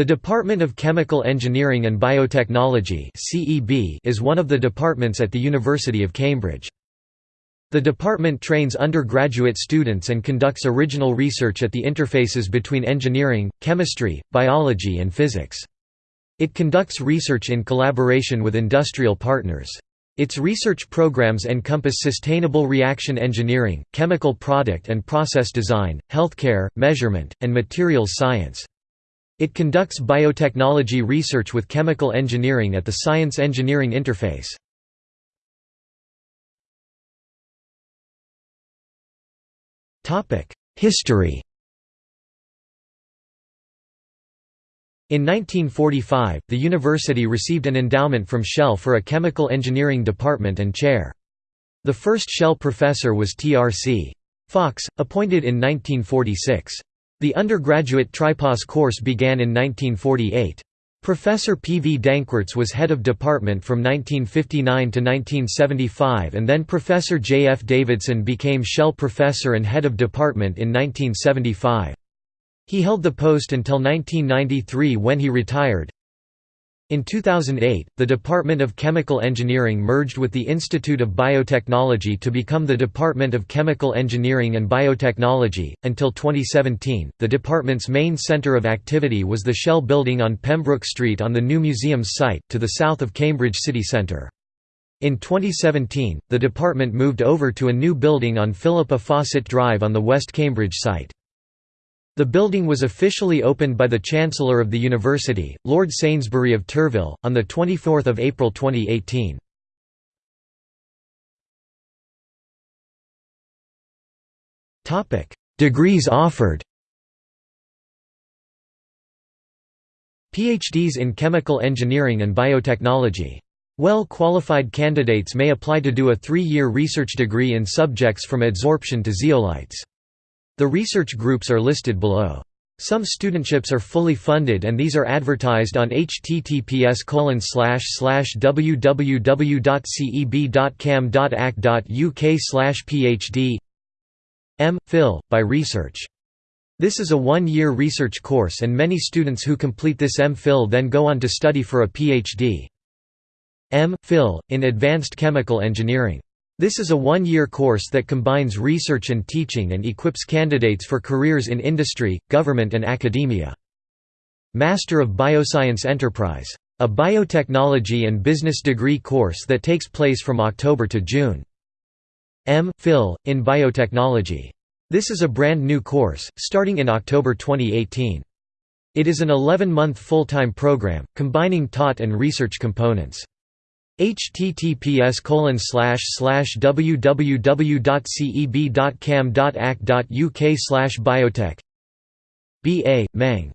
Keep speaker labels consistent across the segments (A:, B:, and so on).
A: The Department of Chemical Engineering and Biotechnology is one of the departments at the University of Cambridge. The department trains undergraduate students and conducts original research at the interfaces between engineering, chemistry, biology and physics. It conducts research in collaboration with industrial partners. Its research programs encompass sustainable reaction engineering, chemical product and process design, healthcare, measurement, and materials science. It conducts biotechnology research with chemical engineering at the science-engineering interface. History In 1945, the university received an endowment from Shell for a chemical engineering department and chair. The first Shell professor was T.R.C. Fox, appointed in 1946. The undergraduate Tripos course began in 1948. Professor P. V. Danckwerts was head of department from 1959 to 1975 and then Professor J. F. Davidson became Shell professor and head of department in 1975. He held the post until 1993 when he retired. In 2008, the Department of Chemical Engineering merged with the Institute of Biotechnology to become the Department of Chemical Engineering and Biotechnology. Until 2017, the department's main center of activity was the Shell building on Pembroke Street on the new museum's site, to the south of Cambridge city centre. In 2017, the department moved over to a new building on Philippa Fawcett Drive on the West Cambridge site. The building was officially opened by the Chancellor of the University, Lord Sainsbury of Turville, on 24 April 2018. Degrees offered PhDs in chemical engineering and biotechnology. Well-qualified candidates may apply to do a three-year research degree in subjects from adsorption to zeolites. The research groups are listed below. Some studentships are fully funded and these are advertised on https www.ceb.cam.ac.uk phd M. Phil, by research. This is a one-year research course and many students who complete this M.Phil then go on to study for a PhD. M. Phil, in Advanced Chemical Engineering. This is a one-year course that combines research and teaching and equips candidates for careers in industry, government and academia. Master of Bioscience Enterprise. A biotechnology and business degree course that takes place from October to June. M. Phil, in Biotechnology. This is a brand new course, starting in October 2018. It is an 11-month full-time program, combining taught and research components https www.ceb.cam.ac.uk biotech B.A. MEng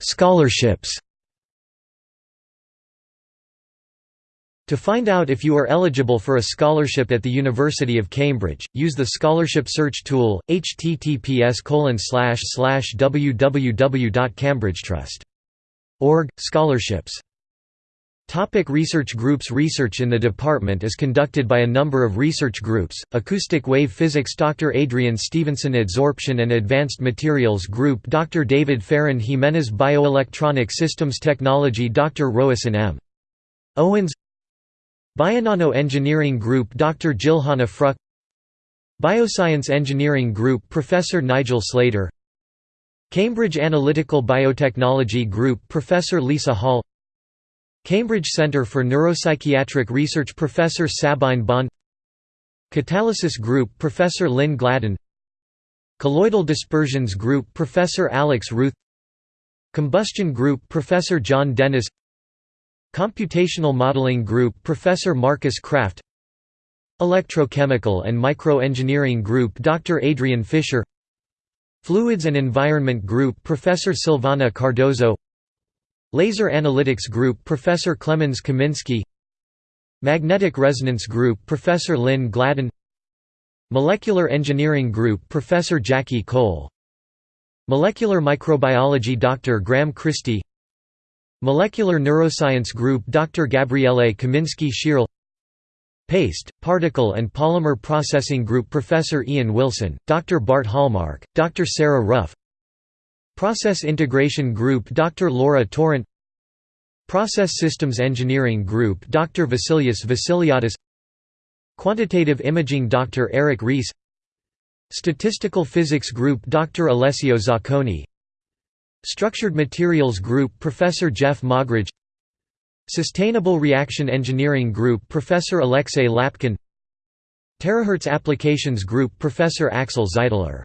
A: Scholarships To find out if you are eligible for a scholarship at the University of Cambridge, use the scholarship search tool, https www.cambridgetrust.org, scholarships. Topic research groups Research in the department is conducted by a number of research groups, Acoustic Wave Physics Dr. Adrian Stevenson Adsorption and Advanced Materials Group Dr. David Fairen-Jimenez Bioelectronic Systems Technology Dr. Roisin M. Owens Bionano Engineering Group Dr. Ljiljana Fruk Bioscience Engineering Group Professor Nigel Slater Cambridge Analytical Biotechnology Group Professor Lisa Hall Cambridge Centre for Neuropsychiatric Research Professor Sabine Bond Catalysis Group Professor Lynn Gladden Colloidal Dispersions Group Professor Alex Routh Combustion Group Professor John Dennis Computational Modeling Group Professor Marcus Kraft. Electrochemical and Microengineering Group Dr. Adrian Fisher. Fluids and Environment Group Professor Silvana Cardoso. Laser Analytics Group Professor Clemens Kaminski. Magnetic Resonance Group Professor Lynn Gladden. Molecular Engineering Group Professor Jackie Cole. Molecular Microbiology Dr. Graham Christie Molecular Neuroscience Group Dr. Gabriele Kaminski Schierle Paste, Particle and Polymer Processing Group Professor Ian Wilson, Dr. Bart Hallmark, Dr. Sarah Ruff Process Integration Group Dr. Laura Torrent Process Systems Engineering Group Dr. Vassilios Vassiliadis Quantitative Imaging Dr. Eric Rees Statistical Physics Group Dr. Alessio Zaccone Structured Materials Group Professor Geoff Moggridge. Sustainable Reaction Engineering Group Professor Alexey Lapkin. Terahertz Applications Group Professor Axel Zeitler